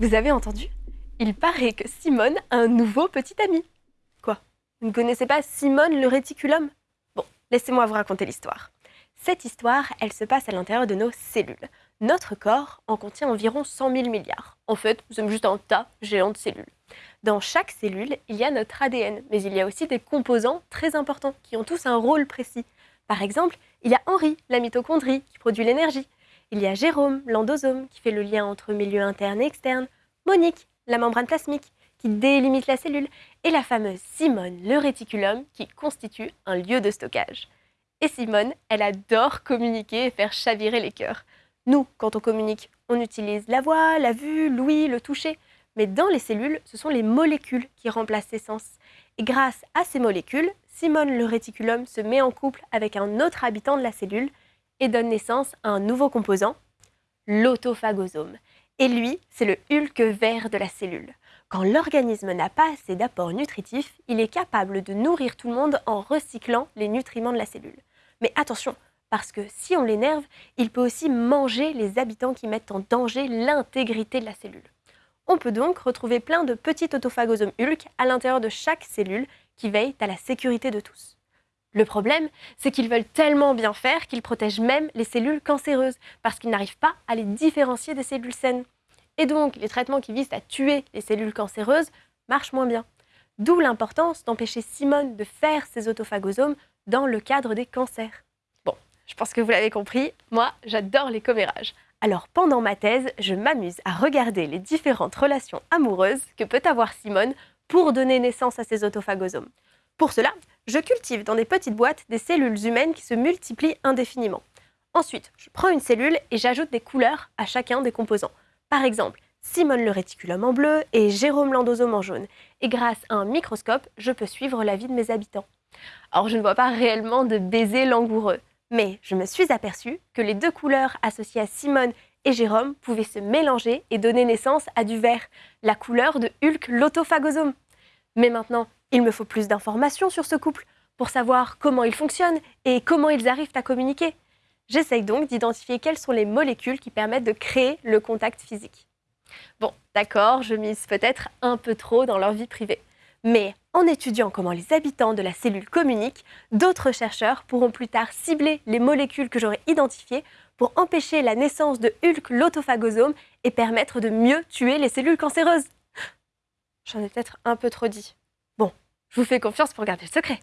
Vous avez entendu? Il paraît que Simone a un nouveau petit ami. Quoi? Vous ne connaissez pas Simone le réticulum? Bon, laissez-moi vous raconter l'histoire. Cette histoire, elle se passe à l'intérieur de nos cellules. Notre corps en contient environ 100 000 milliards. En fait, nous sommes juste un tas géant de cellules. Dans chaque cellule, il y a notre ADN, mais il y a aussi des composants très importants qui ont tous un rôle précis. Par exemple, il y a Henri, la mitochondrie, qui produit l'énergie. Il y a Jérôme, l'endosome, qui fait le lien entre milieu interne et externe. Monique, la membrane plasmique, qui délimite la cellule. Et la fameuse Simone, le réticulum, qui constitue un lieu de stockage. Et Simone, elle adore communiquer et faire chavirer les cœurs. Nous, quand on communique, on utilise la voix, la vue, l'ouïe, le toucher. Mais dans les cellules, ce sont les molécules qui remplacent ces sens. Et grâce à ces molécules, Simone le réticulum se met en couple avec un autre habitant de la cellule et donne naissance à un nouveau composant, l'autophagosome. Et lui, c'est le hulk vert de la cellule. Quand l'organisme n'a pas assez d'apports nutritifs, il est capable de nourrir tout le monde en recyclant les nutriments de la cellule. Mais attention, parce que si on l'énerve, il peut aussi manger les habitants qui mettent en danger l'intégrité de la cellule. On peut donc retrouver plein de petits autophagosomes Hulk à l'intérieur de chaque cellule qui veillent à la sécurité de tous. Le problème, c'est qu'ils veulent tellement bien faire qu'ils protègent même les cellules cancéreuses, parce qu'ils n'arrivent pas à les différencier des cellules saines. Et donc, les traitements qui visent à tuer les cellules cancéreuses marchent moins bien. D'où l'importance d'empêcher Simone de faire ces autophagosomes dans le cadre des cancers. Bon, je pense que vous l'avez compris, moi j'adore les commérages. Alors pendant ma thèse, je m'amuse à regarder les différentes relations amoureuses que peut avoir Simone pour donner naissance à ces autophagosomes. Pour cela, je cultive dans des petites boîtes des cellules humaines qui se multiplient indéfiniment. Ensuite, je prends une cellule et j'ajoute des couleurs à chacun des composants. Par exemple, Simone le réticulum en bleu et Jérôme l'endosome en jaune. Et grâce à un microscope, je peux suivre la vie de mes habitants. Alors je ne vois pas réellement de baiser langoureux, mais je me suis aperçue que les deux couleurs associées à Simone et Jérôme pouvaient se mélanger et donner naissance à du vert, la couleur de Hulk l'autophagosome. Mais maintenant, il me faut plus d'informations sur ce couple pour savoir comment ils fonctionnent et comment ils arrivent à communiquer. J'essaye donc d'identifier quelles sont les molécules qui permettent de créer le contact physique. Bon, d'accord, je mise peut-être un peu trop dans leur vie privée. Mais en étudiant comment les habitants de la cellule communiquent, d'autres chercheurs pourront plus tard cibler les molécules que j'aurai identifiées pour empêcher la naissance de Hulk l'autophagosome et permettre de mieux tuer les cellules cancéreuses. J'en ai peut-être un peu trop dit. Je vous fais confiance pour garder le secret.